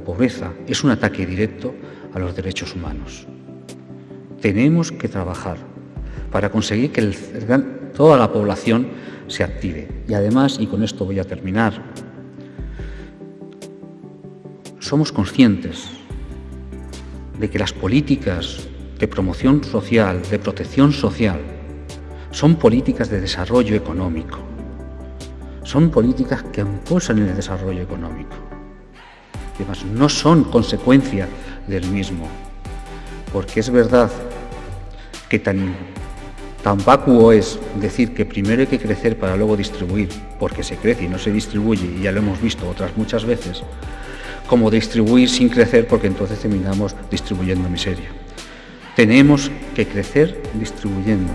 pobreza es un ataque directo a los derechos humanos. Tenemos que trabajar para conseguir que toda la población se active. Y además, y con esto voy a terminar, somos conscientes de que las políticas de promoción social, de protección social, son políticas de desarrollo económico, son políticas que impulsan el desarrollo económico. Además, no son consecuencia del mismo, porque es verdad que tan, tan vacuo es decir que primero hay que crecer para luego distribuir, porque se crece y no se distribuye, y ya lo hemos visto otras muchas veces, como distribuir sin crecer porque entonces terminamos distribuyendo miseria. Tenemos que crecer distribuyendo.